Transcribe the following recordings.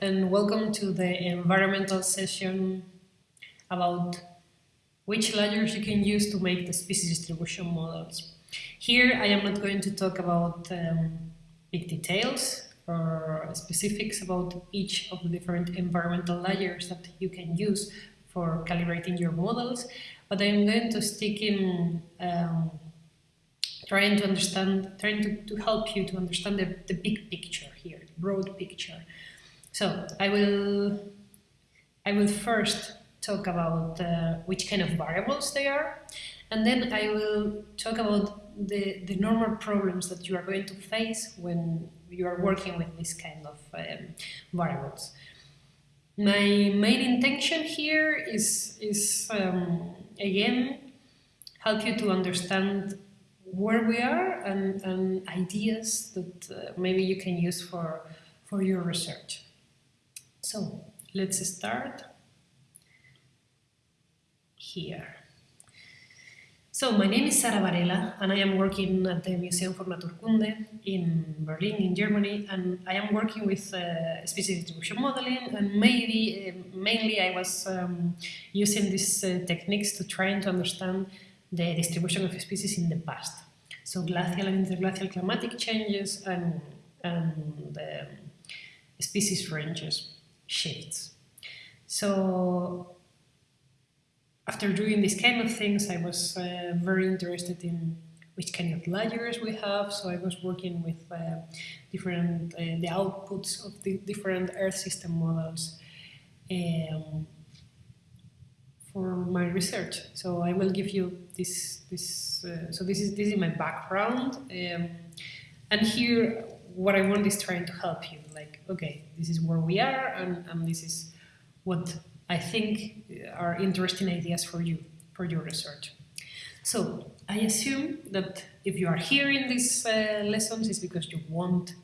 and welcome to the environmental session about which layers you can use to make the species distribution models. Here I am not going to talk about um, big details or specifics about each of the different environmental layers that you can use for calibrating your models, but I'm going to stick in um, trying to understand, trying to, to help you to understand the, the big picture here, the broad picture. So I will, I will first talk about uh, which kind of variables they are, and then I will talk about the, the normal problems that you are going to face when you are working with this kind of um, variables. My main intention here is, is um, again, help you to understand where we are and, and ideas that uh, maybe you can use for, for your research. So let's start here. So my name is Sara Varela and I am working at the Museum for Naturkunde in Berlin in Germany and I am working with uh, species distribution modeling and maybe uh, mainly I was um, using these uh, techniques to try to understand the distribution of species in the past. So glacial and interglacial climatic changes and, and the species ranges shifts. So after doing this kind of things, I was uh, very interested in which kind of layers we have. So I was working with uh, different uh, the outputs of the different Earth system models um, for my research. So I will give you this this. Uh, so this is this is my background, um, and here what I want is trying to help you. Like, okay, this is where we are, and, and this is what I think are interesting ideas for you, for your research. So I assume that if you are hearing these uh, lessons, it's because you want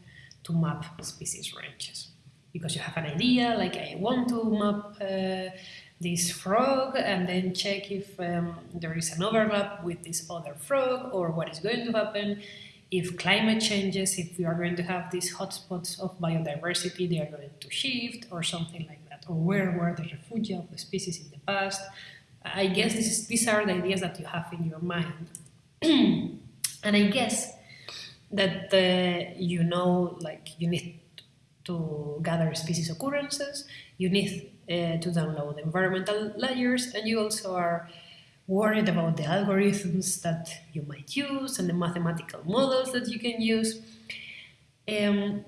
to map species ranges. Because you have an idea, like I want to map uh, this frog and then check if um, there is an overlap with this other frog or what is going to happen if climate changes, if we are going to have these hotspots of biodiversity, they are going to shift or something like that, or where were the refugia of the species in the past. I guess is, these are the ideas that you have in your mind. and I guess that uh, you know, like you need to gather species occurrences, you need uh, to download environmental layers, and you also are worried about the algorithms that you might use and the mathematical models that you can use. Um,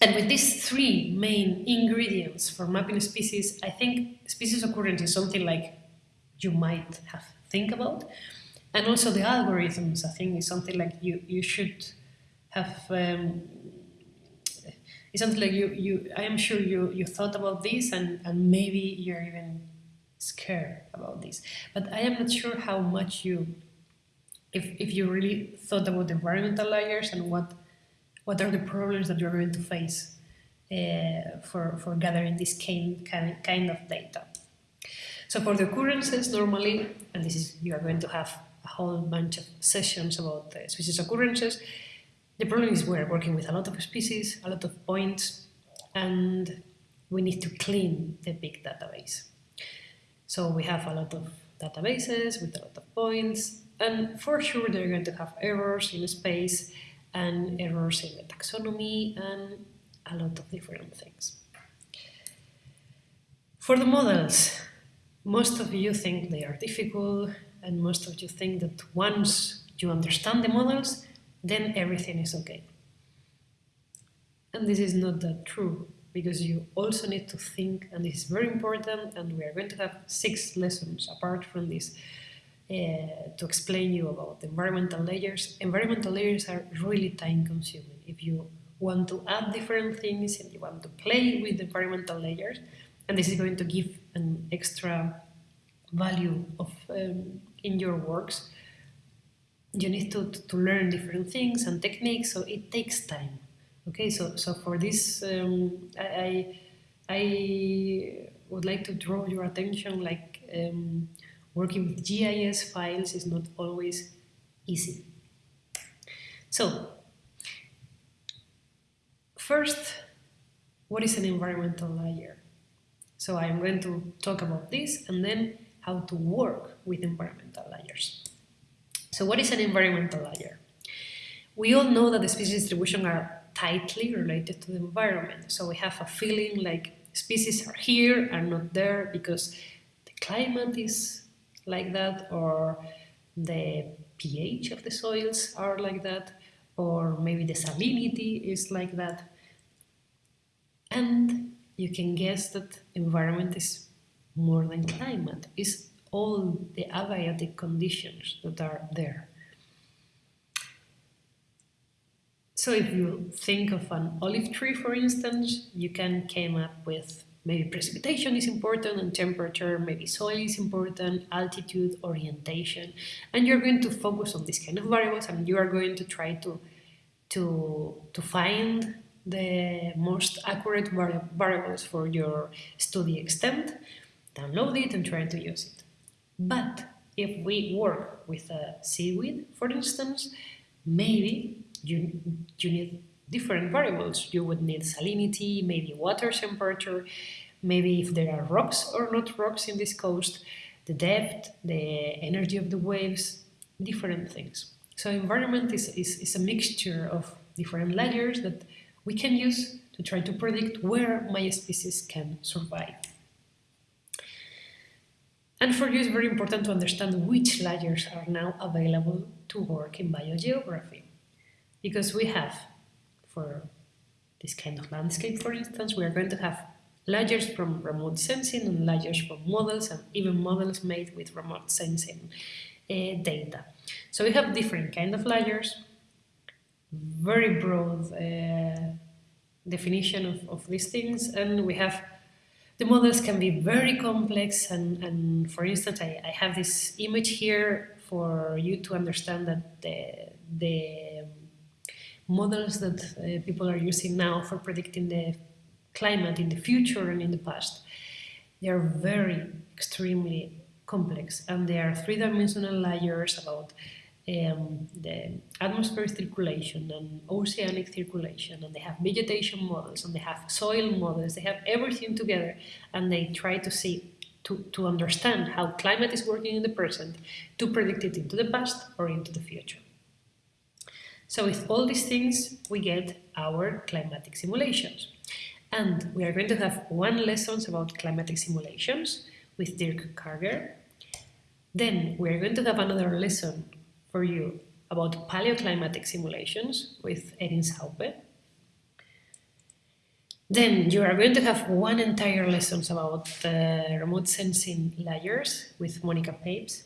and with these three main ingredients for mapping species, I think species occurrence is something like you might have think about. And also the algorithms, I think, is something like you, you should have um, it's something like you, you I am sure you, you thought about this and, and maybe you're even scared about this. But I am not sure how much you, if, if you really thought about the environmental layers and what, what are the problems that you're going to face uh, for, for gathering this kind, kind, kind of data. So for the occurrences, normally, and this is, you are going to have a whole bunch of sessions about the species occurrences, the problem is we're working with a lot of species, a lot of points, and we need to clean the big database. So we have a lot of databases with a lot of points, and for sure they're going to have errors in space and errors in the taxonomy and a lot of different things. For the models, most of you think they are difficult, and most of you think that once you understand the models, then everything is okay. And this is not that true because you also need to think, and this is very important, and we are going to have six lessons apart from this uh, to explain you about environmental layers. Environmental layers are really time consuming. If you want to add different things and you want to play with environmental layers, and this is going to give an extra value of um, in your works, you need to, to learn different things and techniques, so it takes time. Okay, so so for this, um, I, I would like to draw your attention. Like um, working with GIS files is not always easy. So first, what is an environmental layer? So I'm going to talk about this and then how to work with environmental layers. So what is an environmental layer? We all know that the species distribution are tightly related to the environment. So we have a feeling like species are here, and not there because the climate is like that or the pH of the soils are like that or maybe the salinity is like that. And you can guess that environment is more than climate, is all the abiotic conditions that are there. So if you think of an olive tree, for instance, you can come up with maybe precipitation is important and temperature, maybe soil is important, altitude, orientation, and you're going to focus on these kind of variables and you are going to try to, to, to find the most accurate vari variables for your study extent, download it and try to use it. But if we work with a seaweed, for instance, maybe you, you need different variables. You would need salinity, maybe water temperature, maybe if there are rocks or not rocks in this coast, the depth, the energy of the waves, different things. So environment is, is, is a mixture of different layers that we can use to try to predict where my species can survive. And for you, it's very important to understand which layers are now available to work in biogeography. Because we have for this kind of landscape, for instance, we are going to have layers from remote sensing and layers from models and even models made with remote sensing uh, data. So we have different kind of layers, very broad uh, definition of, of these things, and we have the models can be very complex and, and for instance, I, I have this image here for you to understand that the, the models that uh, people are using now for predicting the climate in the future and in the past, they are very extremely complex and they are three-dimensional layers about um, the atmospheric circulation and oceanic circulation and they have vegetation models and they have soil models, they have everything together and they try to see to, to understand how climate is working in the present to predict it into the past or into the future. So with all these things, we get our climatic simulations. And we are going to have one lessons about climatic simulations with Dirk Karger. Then we are going to have another lesson for you about paleoclimatic simulations with Erin Saupe. Then you are going to have one entire lessons about uh, remote sensing layers with Monica Papes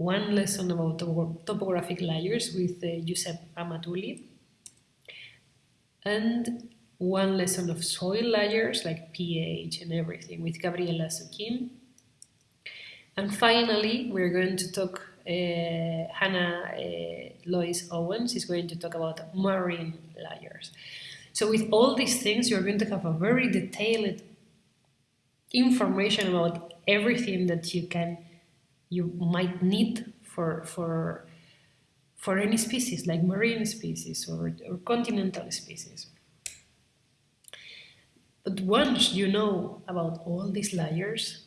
one lesson about topographic layers with uh, Giuseppe Amatulli, and one lesson of soil layers like pH and everything with Gabriela Zuquim. And finally, we're going to talk, uh, Hannah uh, Lois Owens is going to talk about marine layers. So with all these things, you're going to have a very detailed information about everything that you can you might need for, for, for any species, like marine species or, or continental species. But once you know about all these layers,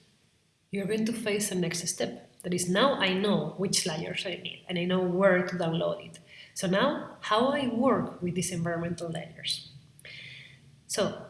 you're going to face the next step. That is, now I know which layers I need and I know where to download it. So now, how I work with these environmental layers. So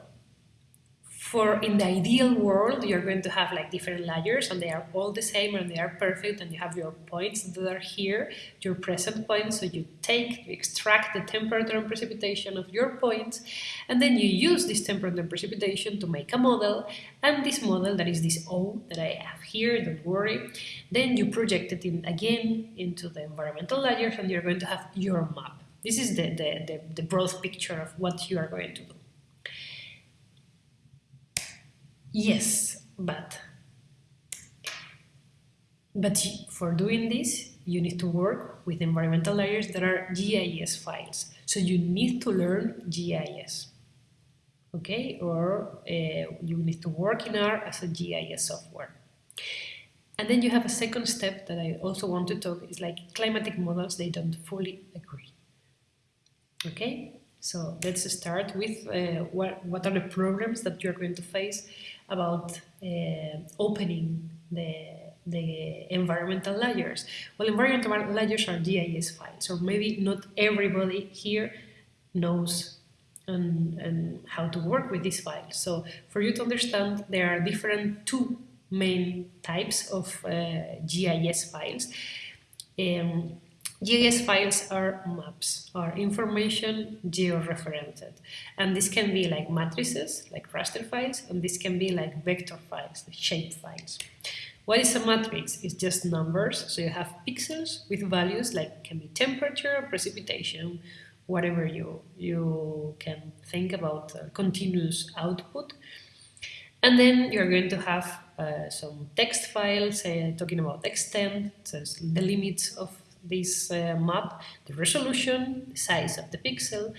for in the ideal world, you're going to have like different layers and they are all the same and they are perfect and you have your points that are here, your present points. So you take, you extract the temperature and precipitation of your points and then you use this temperature and precipitation to make a model and this model that is this O that I have here, don't worry, then you project it in again into the environmental layers and you're going to have your map. This is the, the, the, the broad picture of what you are going to do. Yes, but but for doing this, you need to work with environmental layers that are GIS files. So you need to learn GIS, okay? Or uh, you need to work in R as a GIS software. And then you have a second step that I also want to talk is like climatic models, they don't fully agree. Okay? So let's start with uh, what, what are the problems that you're going to face about uh, opening the, the environmental layers. Well, environmental layers are GIS files, or maybe not everybody here knows and, and how to work with these files. So for you to understand, there are different two main types of uh, GIS files. Um, GIS files are maps, are information georeferenced. And this can be like matrices, like raster files, and this can be like vector files, the shape files. What is a matrix? It's just numbers, so you have pixels with values like can be temperature, precipitation, whatever you, you can think about uh, continuous output. And then you're going to have uh, some text files uh, talking about extent, so the limits of this uh, map, the resolution, the size of the pixel,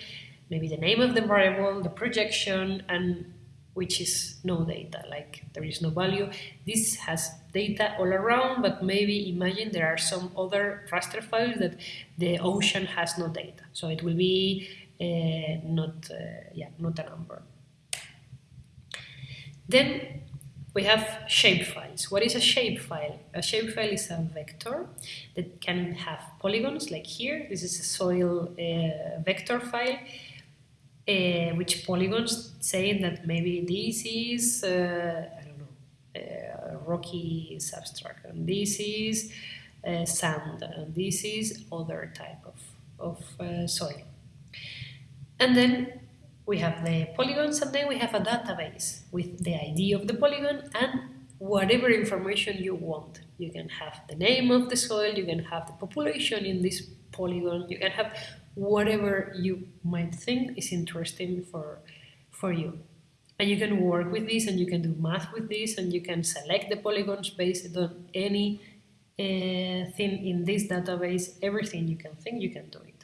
maybe the name of the variable, the projection, and which is no data, like there is no value. This has data all around, but maybe imagine there are some other raster files that the ocean has no data. So it will be uh, not, uh, yeah, not a number. Then we have shapefiles. What is a shapefile? A shapefile is a vector that can have polygons, like here. This is a soil uh, vector file, uh, which polygons say that maybe this is, uh, I don't know, uh, rocky substrate, and this is uh, sand, and this is other type of, of uh, soil. And then we have the polygons and then we have a database with the ID of the polygon and whatever information you want. You can have the name of the soil, you can have the population in this polygon, you can have whatever you might think is interesting for, for you. And you can work with this and you can do math with this and you can select the polygons based on any uh, thing in this database, everything you can think, you can do it.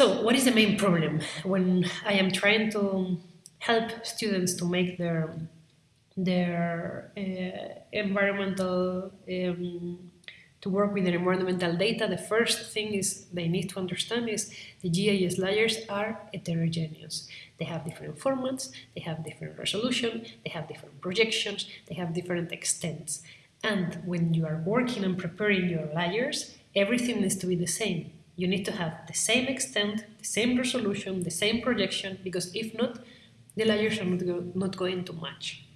So what is the main problem when I am trying to help students to make their their uh, environmental um, to work with their environmental data, the first thing is they need to understand is the GIS layers are heterogeneous. They have different formats, they have different resolution, they have different projections, they have different extents. And when you are working and preparing your layers, everything needs to be the same you need to have the same extent, the same resolution, the same projection, because if not, the layers are not, go not going to match.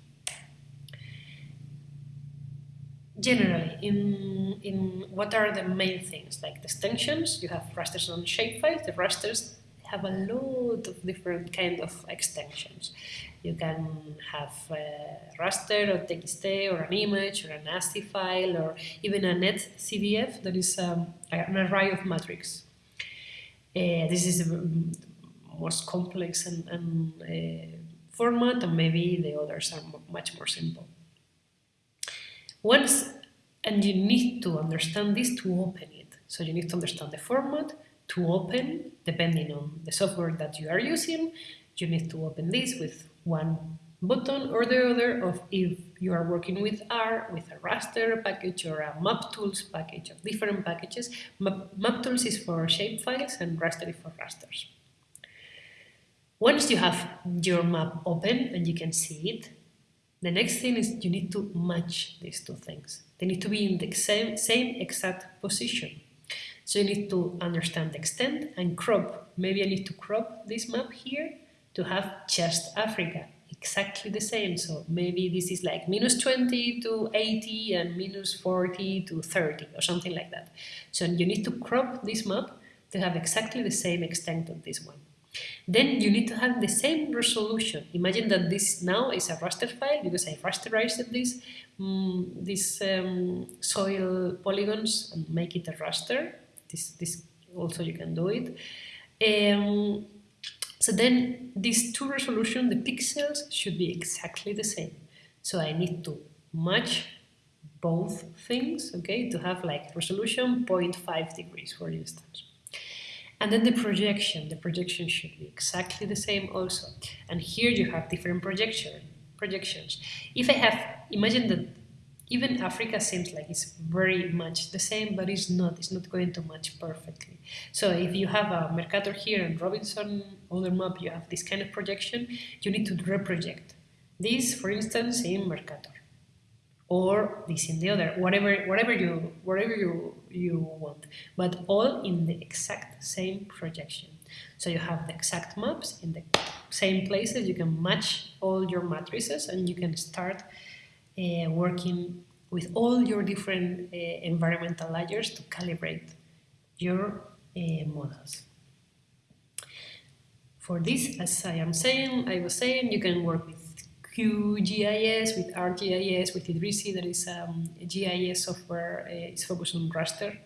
Generally, in, in what are the main things? Like the extensions, you have rasters on shapefiles. The rasters have a lot of different kind of extensions. You can have a raster or TXT or an image or an ASCII file or even a NetCDF that is um, an array of matrix. Uh, this is the most complex and, and uh, format and maybe the others are much more simple. Once, and you need to understand this to open it. So you need to understand the format, to open, depending on the software that you are using, you need to open this with one button or the other of if you are working with R, with a raster package or a maptools package of different packages. Map, maptools is for shapefiles and raster is for rasters. Once you have your map open and you can see it, the next thing is you need to match these two things. They need to be in the same, same exact position. So you need to understand the extent and crop. Maybe I need to crop this map here to have just Africa, exactly the same. So maybe this is like minus 20 to 80 and minus 40 to 30 or something like that. So you need to crop this map to have exactly the same extent of this one. Then you need to have the same resolution. Imagine that this now is a raster file because I rasterized this, um, these um, soil polygons and make it a raster this, this also you can do it. Um, so then these two resolution, the pixels should be exactly the same. So I need to match both things, okay, to have like resolution 0.5 degrees, for instance. And then the projection, the projection should be exactly the same also. And here you have different projection, projections. If I have, imagine that even Africa seems like it's very much the same, but it's not. It's not going to match perfectly. So if you have a Mercator here and Robinson other map, you have this kind of projection, you need to reproject. This, for instance, in Mercator, or this in the other, whatever, whatever you, whatever you you want, but all in the exact same projection. So you have the exact maps in the same places. You can match all your matrices, and you can start uh, working with all your different uh, environmental layers to calibrate your uh, models. For this, as I am saying, I was saying, you can work with QGIS, with ArcGIS, with Idrisi, that is um, a GIS software, uh, it's focused on raster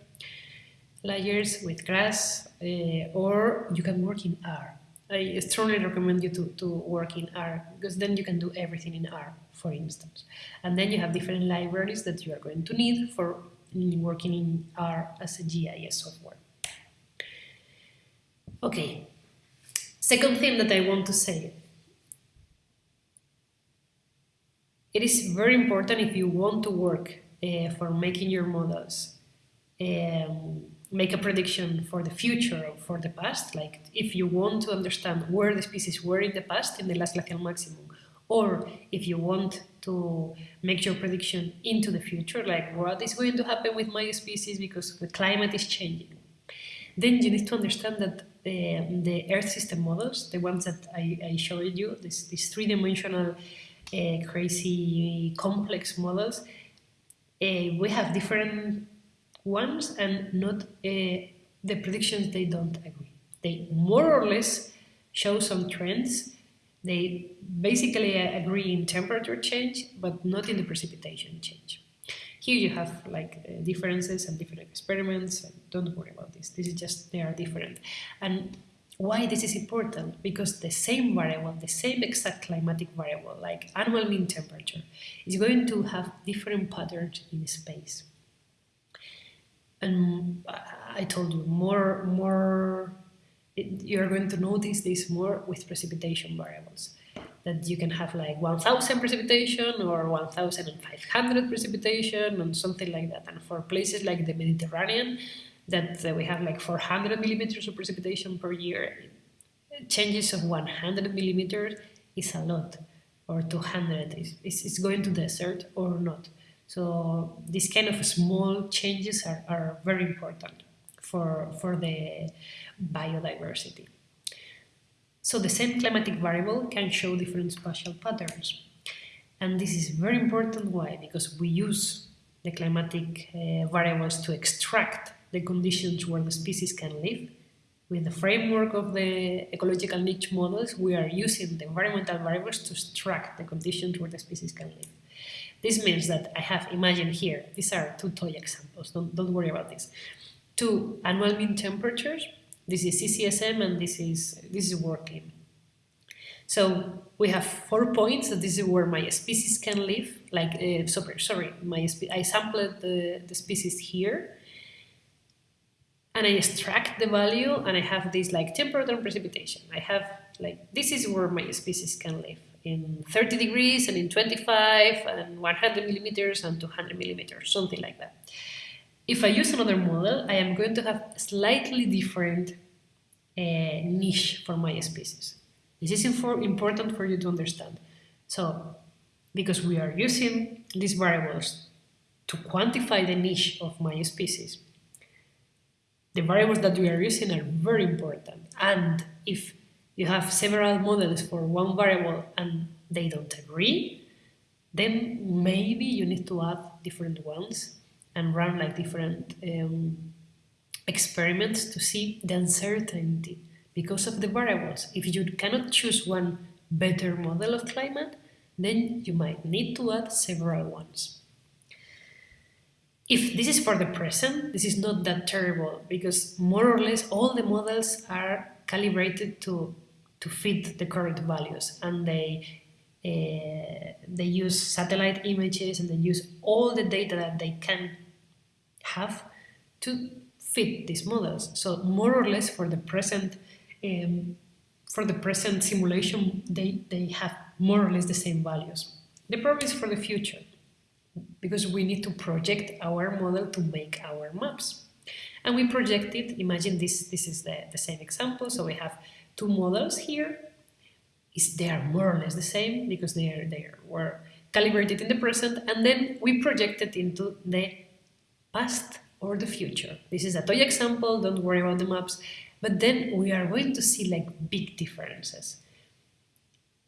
layers with GRASS, uh, or you can work in R. I strongly recommend you to, to work in R because then you can do everything in R, for instance. And then you have different libraries that you are going to need for working in R as a GIS software. Okay, second thing that I want to say. It is very important if you want to work uh, for making your models um, make a prediction for the future or for the past, like if you want to understand where the species were in the past, in the last glacial maximum, or if you want to make your prediction into the future, like what is going to happen with my species because the climate is changing, then you need to understand that the, the Earth system models, the ones that I, I showed you, this, these three-dimensional uh, crazy complex models, uh, we have different ones and not uh, the predictions they don't agree. They more or less show some trends. They basically agree in temperature change, but not in the precipitation change. Here you have like uh, differences and different experiments. Don't worry about this. This is just they are different. And why this is important? Because the same variable, the same exact climatic variable, like annual mean temperature, is going to have different patterns in space and I told you more more you're going to notice this more with precipitation variables that you can have like 1000 precipitation or 1500 precipitation and something like that and for places like the Mediterranean that we have like 400 millimeters of precipitation per year changes of 100 millimeters is a lot or 200 is, is, is going to desert or not so these kind of small changes are, are very important for, for the biodiversity. So the same climatic variable can show different spatial patterns. And this is very important. Why? Because we use the climatic uh, variables to extract the conditions where the species can live. With the framework of the ecological niche models, we are using the environmental variables to extract the conditions where the species can live. This means that I have, imagined here, these are two toy examples, don't, don't worry about this. Two annual mean temperatures, this is CCSM and this is, this is working. So we have four points, this is where my species can live, like, uh, sorry, sorry, my I sampled the, the species here, and I extract the value and I have this like temperature and precipitation. I have like, this is where my species can live in 30 degrees and in 25 and 100 millimeters and 200 millimeters, something like that. If I use another model, I am going to have slightly different uh, niche for my species. This is important for you to understand. So, because we are using these variables to quantify the niche of my species, the variables that we are using are very important. And if you have several models for one variable and they don't agree, then maybe you need to add different ones and run like different um, experiments to see the uncertainty because of the variables. If you cannot choose one better model of climate, then you might need to add several ones. If this is for the present, this is not that terrible because more or less all the models are calibrated to to fit the current values and they uh, they use satellite images and they use all the data that they can have to fit these models. So more or less for the present um, for the present simulation, they, they have more or less the same values. The problem is for the future. because we need to project our model to make our maps. And we project it, imagine this, this is the, the same example, so we have two models here. Is they are more or less the same because they, are, they were calibrated in the present, and then we project it into the past or the future. This is a toy example, don't worry about the maps, but then we are going to see like big differences.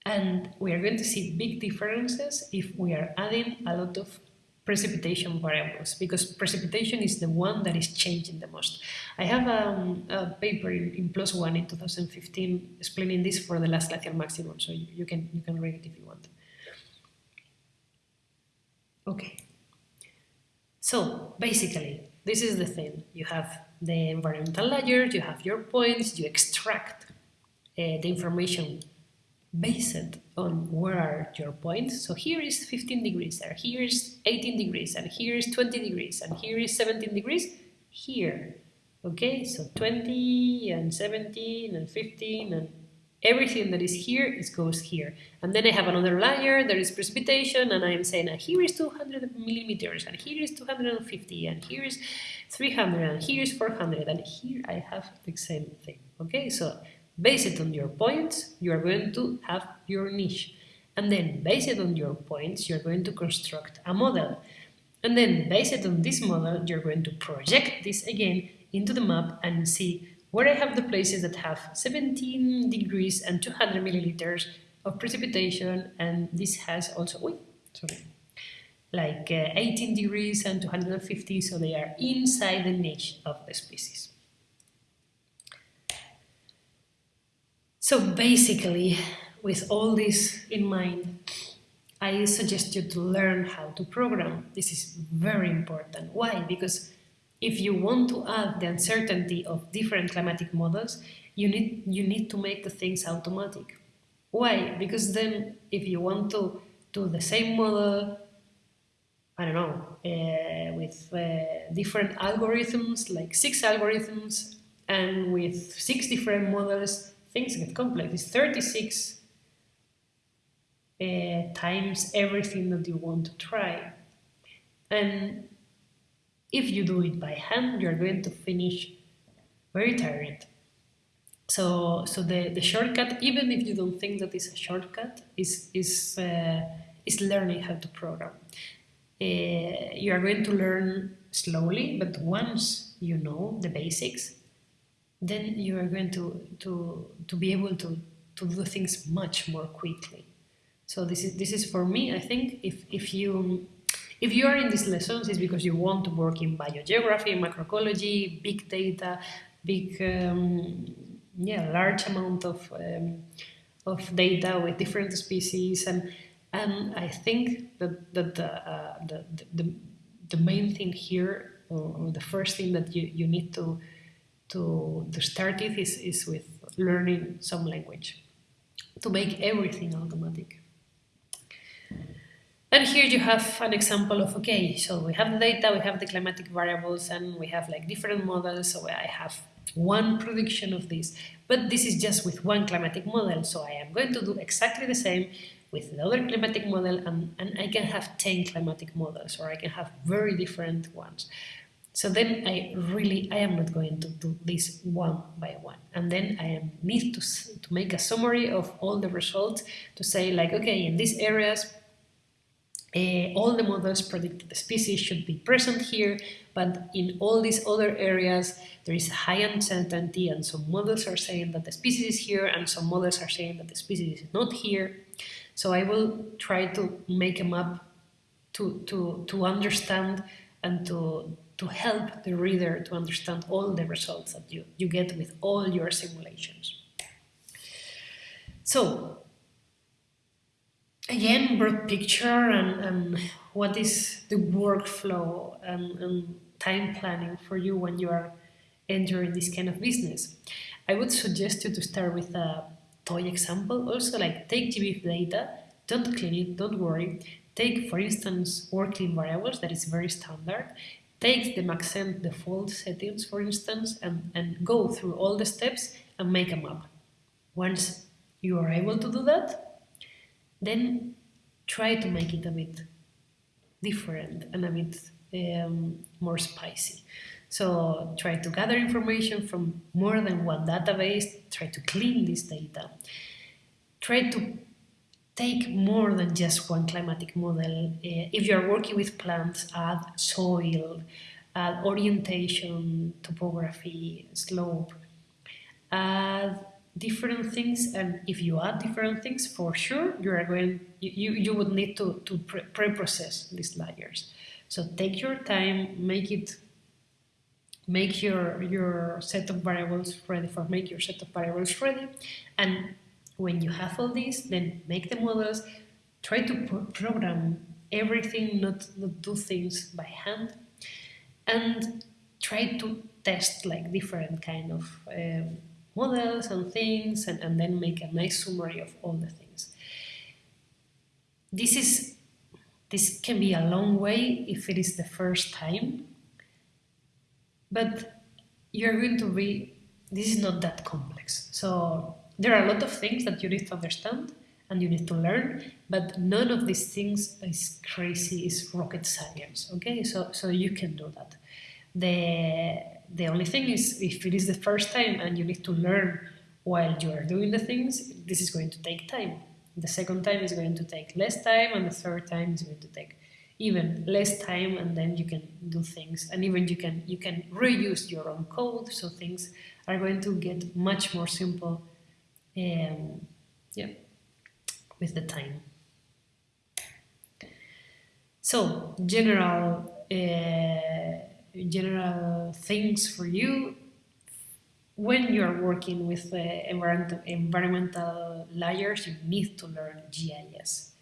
And we are going to see big differences if we are adding a lot of precipitation variables because precipitation is the one that is changing the most. I have um, a paper in, in PLOS One in 2015 explaining this for the last glacial maximum, so you, you, can you can read it if you want. Okay. So basically, this is the thing. You have the environmental layer, you have your points, you extract uh, the information based on where are your points. So here is 15 degrees, and here is 18 degrees, and here is 20 degrees, and here is 17 degrees, here. Okay, so 20 and 17 and 15 and everything that is here is goes here. And then I have another layer, there is precipitation, and I'm saying, ah, here is 200 millimeters, and here is 250, and here is 300, and here is 400, and here I have the same thing. Okay, so Based on your points, you are going to have your niche. And then based on your points, you're going to construct a model. And then based on this model, you're going to project this again into the map and see where I have the places that have 17 degrees and 200 milliliters of precipitation and this has also, sorry, like uh, 18 degrees and 250, so they are inside the niche of the species. So basically, with all this in mind, I suggest you to learn how to program. This is very important. Why? Because if you want to add the uncertainty of different climatic models, you need, you need to make the things automatic. Why? Because then if you want to do the same model, I don't know, uh, with uh, different algorithms, like six algorithms, and with six different models, things get complex. It's 36 uh, times everything that you want to try. And if you do it by hand, you're going to finish very tired. So, so the, the shortcut, even if you don't think that it's a shortcut, is, is, uh, is learning how to program. Uh, you are going to learn slowly, but once you know the basics, then you are going to, to, to be able to, to do things much more quickly. So this is, this is for me, I think, if, if you if you are in these lessons, it's because you want to work in biogeography, macroecology, big data, big, um, yeah, large amount of, um, of data with different species. And, and I think that, that the, uh, the, the, the main thing here, or the first thing that you, you need to, to, to start it is, is with learning some language to make everything automatic. And here you have an example of, okay, so we have the data, we have the climatic variables, and we have like different models, so I have one prediction of this, but this is just with one climatic model, so I am going to do exactly the same with the other climatic model, and, and I can have 10 climatic models, or I can have very different ones. So then I really, I am not going to do this one by one. And then I am, need to, to make a summary of all the results to say like, okay, in these areas, uh, all the models predict the species should be present here, but in all these other areas, there is high uncertainty and some models are saying that the species is here and some models are saying that the species is not here. So I will try to make a map to, to, to understand and to, to help the reader to understand all the results that you, you get with all your simulations. So, again, broad picture and, and what is the workflow and, and time planning for you when you are entering this kind of business. I would suggest you to start with a toy example. Also, like take GBIF data, don't clean it, don't worry. Take, for instance, WorldClim variables, that is very standard, take the Maxent default settings, for instance, and, and go through all the steps and make a map. Once you are able to do that, then try to make it a bit different and a bit um, more spicy. So try to gather information from more than one database, try to clean this data, try to take more than just one climatic model. Uh, if you are working with plants, add soil, add orientation, topography, slope, add different things and if you add different things for sure you are going you, you would need to, to pre-process these layers. So take your time make it make your your set of variables ready for make your set of variables ready and when you have all these then make the models. Try to program everything not, not do things by hand and try to test like different kind of um, models and things and, and then make a nice summary of all the things. This is this can be a long way if it is the first time, but you're going to be, this is not that complex. So there are a lot of things that you need to understand and you need to learn, but none of these things is crazy, is rocket science, okay? So, so you can do that. The the only thing is, if it is the first time and you need to learn while you are doing the things, this is going to take time. The second time is going to take less time, and the third time is going to take even less time, and then you can do things. And even you can you can reuse your own code, so things are going to get much more simple. Um, yeah, with the time. So general. Uh, general things for you when you're working with environmental, environmental layers, you need to learn GIS.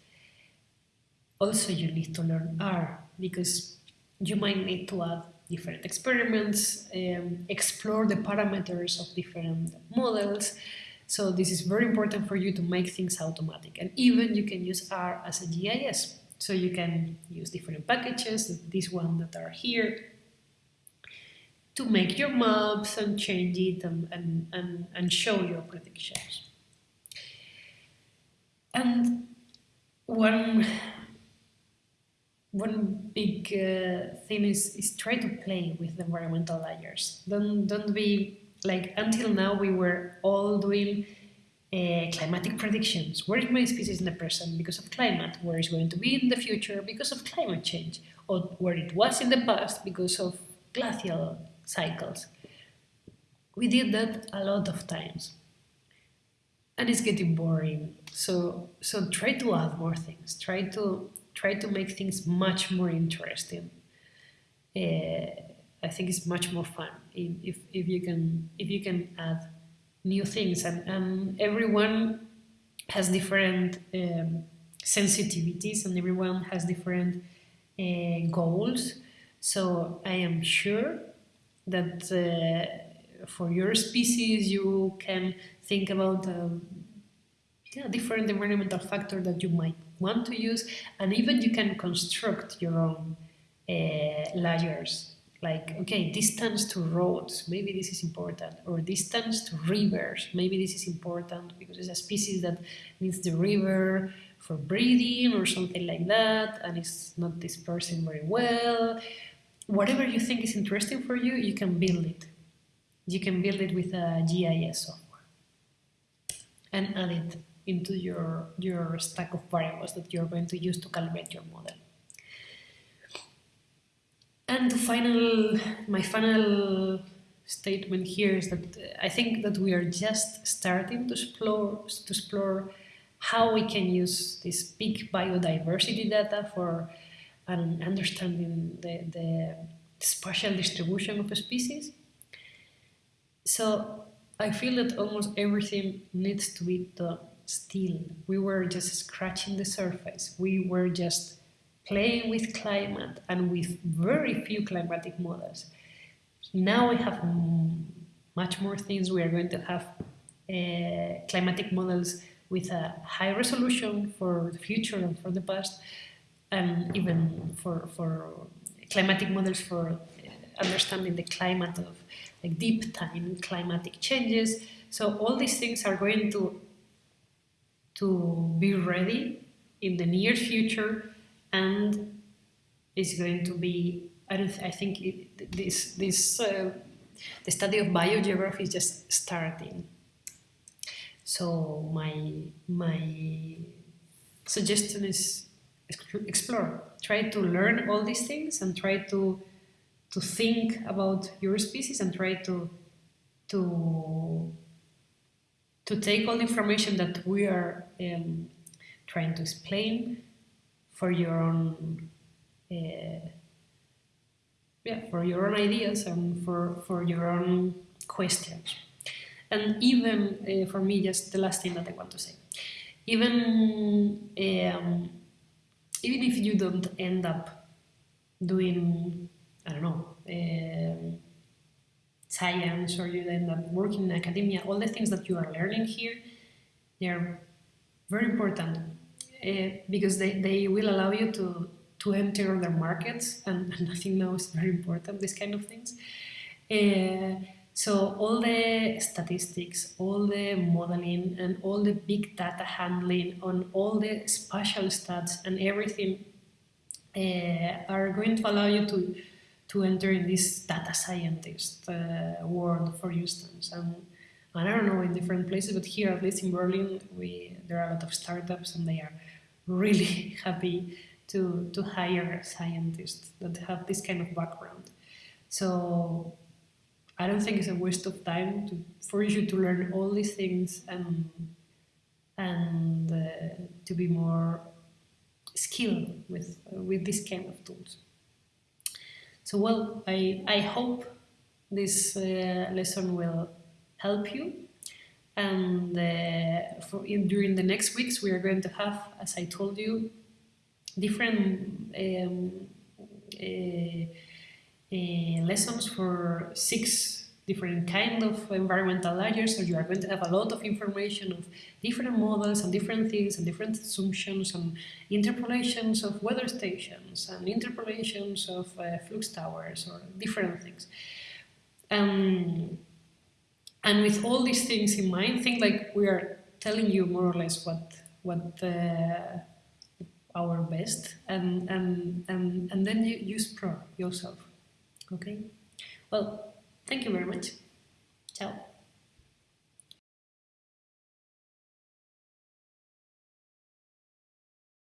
Also, you need to learn R because you might need to add different experiments, um, explore the parameters of different models. So this is very important for you to make things automatic. And even you can use R as a GIS. So you can use different packages, this one that are here, to make your maps and change it and, and, and, and show your predictions. And one, one big uh, thing is, is try to play with the environmental layers. Don't, don't be like until now we were all doing uh, climatic predictions. Where is my species in the present because of climate? Where is going to be in the future because of climate change? Or where it was in the past because of glacial cycles. We did that a lot of times. And it's getting boring. So so try to add more things. Try to try to make things much more interesting. Uh, I think it's much more fun if, if you can if you can add new things and, and everyone has different um, sensitivities and everyone has different uh, goals so I am sure that uh, for your species you can think about um, yeah, different environmental factor that you might want to use and even you can construct your own uh, layers. Like okay distance to roads maybe this is important or distance to rivers maybe this is important because it's a species that needs the river for breeding or something like that and it's not dispersing very well whatever you think is interesting for you, you can build it. You can build it with a GIS software and add it into your, your stack of variables that you're going to use to calibrate your model. And the final, my final statement here is that uh, I think that we are just starting to explore, to explore how we can use this big biodiversity data for and understanding the, the spatial distribution of species. So I feel that almost everything needs to be done still. We were just scratching the surface. We were just playing with climate and with very few climatic models. Now we have much more things. We are going to have uh, climatic models with a high resolution for the future and for the past and even for, for climatic models for understanding the climate of like deep time climatic changes. So all these things are going to to be ready in the near future and is going to be, I, don't I think it, this, this uh, the study of biogeography is just starting. So my, my suggestion is explore, try to learn all these things and try to, to think about your species and try to, to, to take all the information that we are um, trying to explain for your own uh, yeah, for your own ideas and for, for your own questions. And even uh, for me, just the last thing that I want to say, even um, even if you don't end up doing, I don't know, uh, science or you end up working in academia, all the things that you are learning here, they are very important uh, because they, they will allow you to to enter other markets, and, and I think now is very important, these kind of things. Uh, so all the statistics, all the modeling, and all the big data handling on all the spatial stats and everything uh, are going to allow you to to enter in this data scientist uh, world, for instance. And, and I don't know in different places, but here, at least in Berlin, we there are a lot of startups, and they are really happy to, to hire scientists that have this kind of background. So I don't think it's a waste of time to, for you to learn all these things and, and uh, to be more skilled with, uh, with this kind of tools. So well, I, I hope this uh, lesson will help you and uh, for in, during the next weeks we are going to have, as I told you, different um, uh, lessons for six different kind of environmental layers, so you are going to have a lot of information of different models and different things and different assumptions and interpolations of weather stations and interpolations of uh, flux towers or different things. Um, and with all these things in mind, think like we are telling you more or less what what uh, our best and, and, and, and then you use pro yourself. Okay? Well, thank you very much. Ciao.